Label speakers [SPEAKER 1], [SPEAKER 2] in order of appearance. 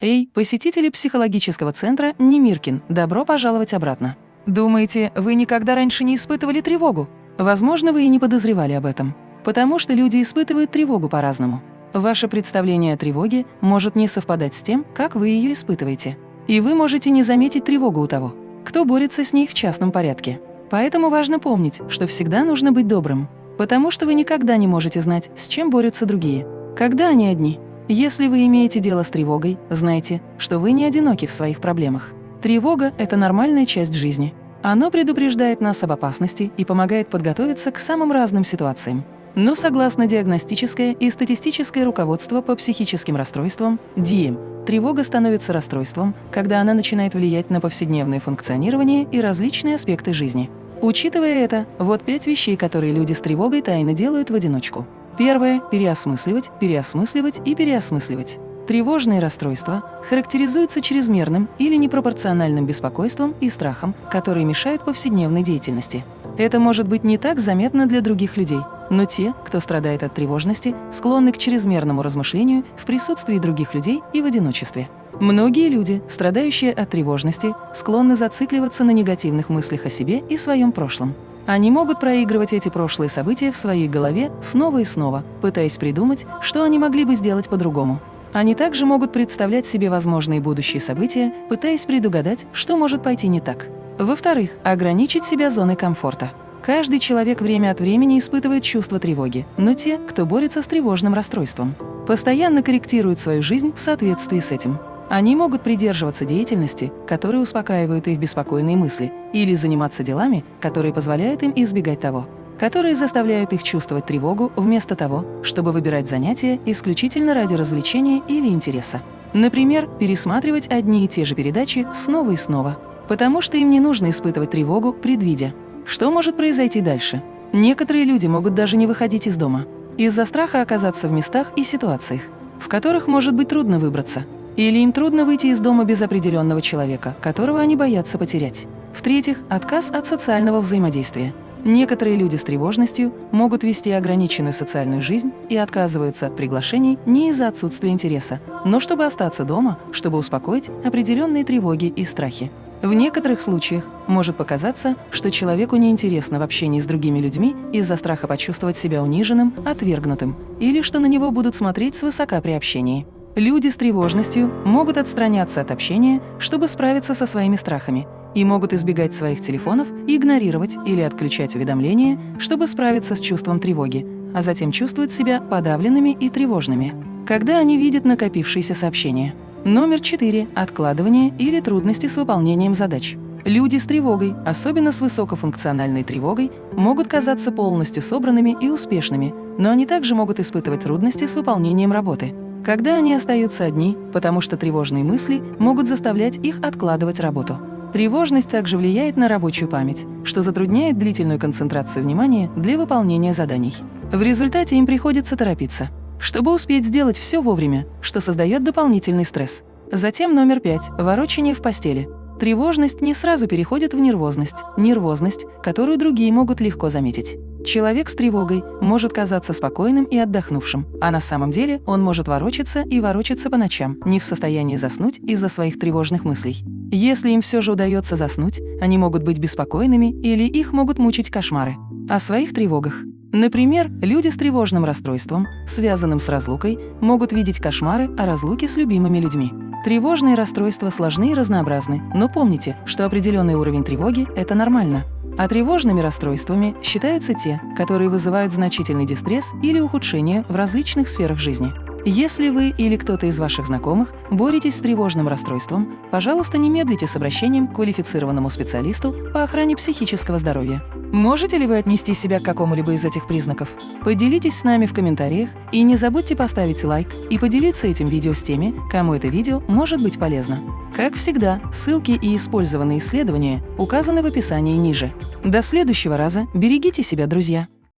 [SPEAKER 1] Эй, посетители психологического центра Немиркин, добро пожаловать обратно. Думаете, вы никогда раньше не испытывали тревогу? Возможно, вы и не подозревали об этом. Потому что люди испытывают тревогу по-разному. Ваше представление о тревоге может не совпадать с тем, как вы ее испытываете. И вы можете не заметить тревогу у того, кто борется с ней в частном порядке. Поэтому важно помнить, что всегда нужно быть добрым, потому что вы никогда не можете знать, с чем борются другие, когда они одни. Если вы имеете дело с тревогой, знайте, что вы не одиноки в своих проблемах. Тревога – это нормальная часть жизни. Оно предупреждает нас об опасности и помогает подготовиться к самым разным ситуациям. Но согласно диагностическое и статистическое руководство по психическим расстройствам ДИЭМ, тревога становится расстройством, когда она начинает влиять на повседневное функционирование и различные аспекты жизни. Учитывая это, вот пять вещей, которые люди с тревогой тайно делают в одиночку. Первое – переосмысливать, переосмысливать и переосмысливать. Тревожные расстройства характеризуются чрезмерным или непропорциональным беспокойством и страхом, которые мешают повседневной деятельности. Это может быть не так заметно для других людей, но те, кто страдает от тревожности, склонны к чрезмерному размышлению в присутствии других людей и в одиночестве. Многие люди, страдающие от тревожности, склонны зацикливаться на негативных мыслях о себе и своем прошлом. Они могут проигрывать эти прошлые события в своей голове снова и снова, пытаясь придумать, что они могли бы сделать по-другому. Они также могут представлять себе возможные будущие события, пытаясь предугадать, что может пойти не так. Во-вторых, ограничить себя зоной комфорта. Каждый человек время от времени испытывает чувство тревоги, но те, кто борется с тревожным расстройством, постоянно корректируют свою жизнь в соответствии с этим. Они могут придерживаться деятельности, которые успокаивают их беспокойные мысли, или заниматься делами, которые позволяют им избегать того, которые заставляют их чувствовать тревогу вместо того, чтобы выбирать занятия исключительно ради развлечения или интереса. Например, пересматривать одни и те же передачи снова и снова, потому что им не нужно испытывать тревогу, предвидя, что может произойти дальше. Некоторые люди могут даже не выходить из дома из-за страха оказаться в местах и ситуациях, в которых может быть трудно выбраться – или им трудно выйти из дома без определенного человека, которого они боятся потерять. В-третьих, отказ от социального взаимодействия. Некоторые люди с тревожностью могут вести ограниченную социальную жизнь и отказываются от приглашений не из-за отсутствия интереса, но чтобы остаться дома, чтобы успокоить определенные тревоги и страхи. В некоторых случаях может показаться, что человеку неинтересно в общении с другими людьми из-за страха почувствовать себя униженным, отвергнутым, или что на него будут смотреть свысока при общении. Люди с тревожностью могут отстраняться от общения, чтобы справиться со своими страхами, и могут избегать своих телефонов, игнорировать или отключать уведомления, чтобы справиться с чувством тревоги, а затем чувствуют себя подавленными и тревожными, когда они видят накопившиеся сообщения. Номер 4. Откладывание или трудности с выполнением задач. Люди с тревогой, особенно с высокофункциональной тревогой, могут казаться полностью собранными и успешными, но они также могут испытывать трудности с выполнением работы когда они остаются одни, потому что тревожные мысли могут заставлять их откладывать работу. Тревожность также влияет на рабочую память, что затрудняет длительную концентрацию внимания для выполнения заданий. В результате им приходится торопиться, чтобы успеть сделать все вовремя, что создает дополнительный стресс. Затем номер пять – ворочение в постели. Тревожность не сразу переходит в нервозность, нервозность, которую другие могут легко заметить. Человек с тревогой может казаться спокойным и отдохнувшим, а на самом деле он может ворочаться и ворочаться по ночам, не в состоянии заснуть из-за своих тревожных мыслей. Если им все же удается заснуть, они могут быть беспокойными или их могут мучить кошмары. О своих тревогах. Например, люди с тревожным расстройством, связанным с разлукой, могут видеть кошмары о разлуке с любимыми людьми. Тревожные расстройства сложны и разнообразны, но помните, что определенный уровень тревоги – это нормально. А тревожными расстройствами считаются те, которые вызывают значительный дистресс или ухудшение в различных сферах жизни. Если вы или кто-то из ваших знакомых боретесь с тревожным расстройством, пожалуйста, не медлите с обращением к квалифицированному специалисту по охране психического здоровья. Можете ли вы отнести себя к какому-либо из этих признаков? Поделитесь с нами в комментариях и не забудьте поставить лайк и поделиться этим видео с теми, кому это видео может быть полезно. Как всегда, ссылки и использованные исследования указаны в описании ниже. До следующего раза берегите себя, друзья!